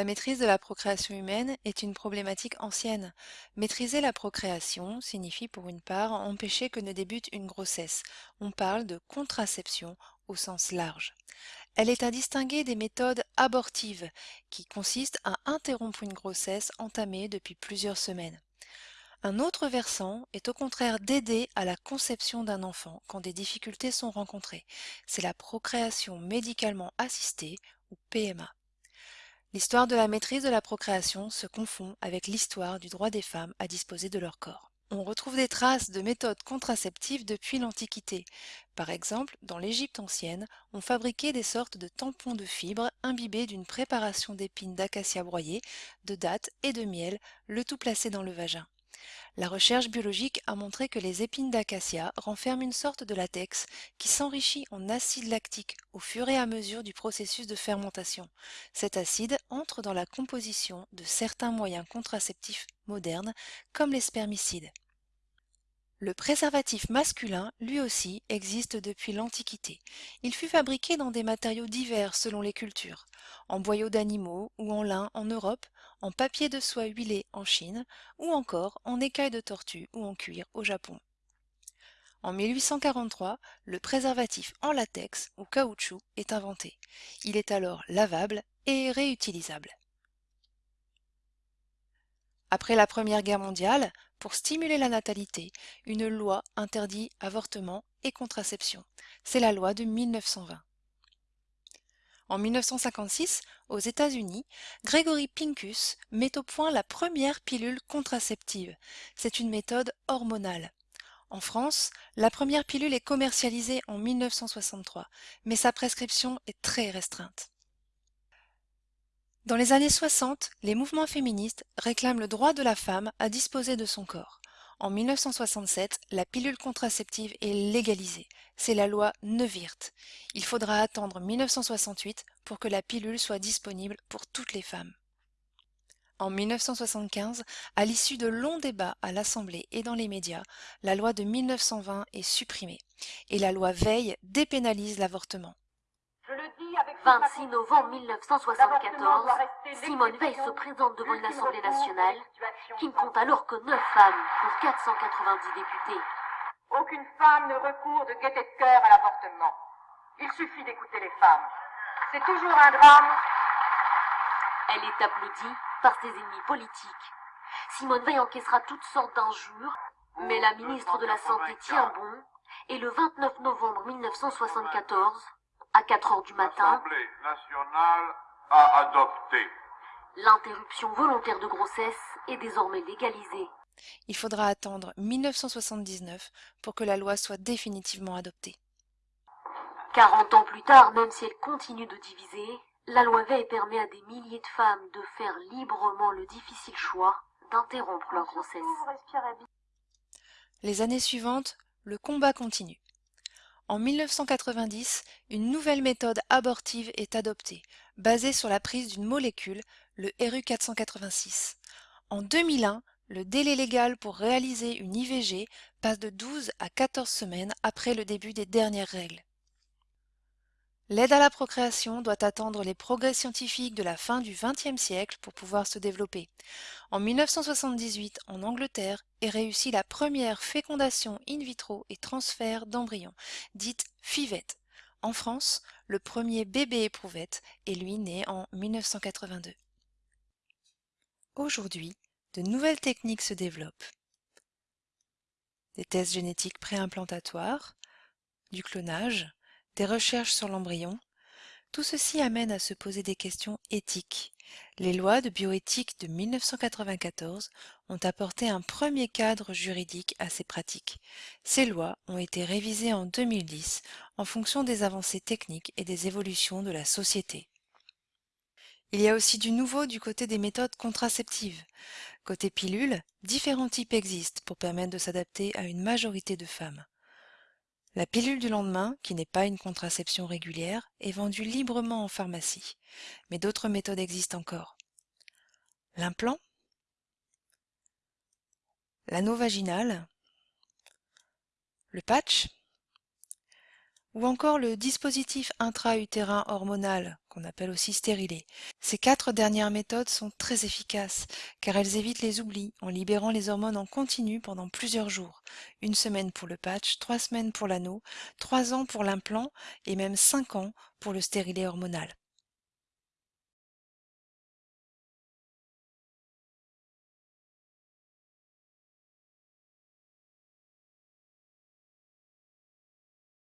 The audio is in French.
La maîtrise de la procréation humaine est une problématique ancienne. Maîtriser la procréation signifie pour une part empêcher que ne débute une grossesse. On parle de contraception au sens large. Elle est à distinguer des méthodes abortives qui consistent à interrompre une grossesse entamée depuis plusieurs semaines. Un autre versant est au contraire d'aider à la conception d'un enfant quand des difficultés sont rencontrées. C'est la procréation médicalement assistée ou PMA. L'histoire de la maîtrise de la procréation se confond avec l'histoire du droit des femmes à disposer de leur corps. On retrouve des traces de méthodes contraceptives depuis l'Antiquité. Par exemple, dans l'Égypte ancienne, on fabriquait des sortes de tampons de fibres imbibés d'une préparation d'épines d'acacia broyées, de dattes et de miel, le tout placé dans le vagin. La recherche biologique a montré que les épines d'acacia renferment une sorte de latex qui s'enrichit en acide lactique au fur et à mesure du processus de fermentation. Cet acide entre dans la composition de certains moyens contraceptifs modernes comme les spermicides. Le préservatif masculin, lui aussi, existe depuis l'Antiquité. Il fut fabriqué dans des matériaux divers selon les cultures, en boyaux d'animaux ou en lin en Europe, en papier de soie huilé en Chine, ou encore en écailles de tortue ou en cuir au Japon. En 1843, le préservatif en latex ou caoutchouc est inventé. Il est alors lavable et réutilisable. Après la Première Guerre mondiale, pour stimuler la natalité, une loi interdit avortement et contraception. C'est la loi de 1920. En 1956, aux États-Unis, Gregory Pincus met au point la première pilule contraceptive. C'est une méthode hormonale. En France, la première pilule est commercialisée en 1963, mais sa prescription est très restreinte. Dans les années 60, les mouvements féministes réclament le droit de la femme à disposer de son corps. En 1967, la pilule contraceptive est légalisée. C'est la loi Neuwirth. Il faudra attendre 1968 pour que la pilule soit disponible pour toutes les femmes. En 1975, à l'issue de longs débats à l'Assemblée et dans les médias, la loi de 1920 est supprimée et la loi Veil dépénalise l'avortement. 26 novembre 1974, Simone Veil se présente devant une Assemblée nationale qui ne compte alors que 9 femmes pour 490 députés. Aucune femme ne recourt de gaieté de cœur à l'avortement. Il suffit d'écouter les femmes. C'est toujours un drame. Elle est applaudie par ses ennemis politiques. Simone Veil encaissera toutes sortes d'injures, mais la ministre de la Santé tient bon et le 29 novembre 1974, à 4 heures du matin, L'Assemblée nationale a adopté. l'interruption volontaire de grossesse est désormais légalisée. Il faudra attendre 1979 pour que la loi soit définitivement adoptée. 40 ans plus tard, même si elle continue de diviser, la loi Veil permet à des milliers de femmes de faire librement le difficile choix d'interrompre leur grossesse. Les années suivantes, le combat continue. En 1990, une nouvelle méthode abortive est adoptée, basée sur la prise d'une molécule, le RU486. En 2001, le délai légal pour réaliser une IVG passe de 12 à 14 semaines après le début des dernières règles. L'aide à la procréation doit attendre les progrès scientifiques de la fin du XXe siècle pour pouvoir se développer. En 1978, en Angleterre, est réussie la première fécondation in vitro et transfert d'embryons, dite FIVET. En France, le premier bébé éprouvette est lui né en 1982. Aujourd'hui, de nouvelles techniques se développent. Des tests génétiques préimplantatoires, du clonage, des recherches sur l'embryon, tout ceci amène à se poser des questions éthiques. Les lois de bioéthique de 1994 ont apporté un premier cadre juridique à ces pratiques. Ces lois ont été révisées en 2010 en fonction des avancées techniques et des évolutions de la société. Il y a aussi du nouveau du côté des méthodes contraceptives. Côté pilule, différents types existent pour permettre de s'adapter à une majorité de femmes. La pilule du lendemain, qui n'est pas une contraception régulière, est vendue librement en pharmacie, mais d'autres méthodes existent encore. L'implant, l'anneau vaginal, le patch, ou encore le dispositif intra-utérin hormonal, qu'on appelle aussi stérilet. Ces quatre dernières méthodes sont très efficaces, car elles évitent les oublis en libérant les hormones en continu pendant plusieurs jours. Une semaine pour le patch, trois semaines pour l'anneau, trois ans pour l'implant et même cinq ans pour le stérilet hormonal.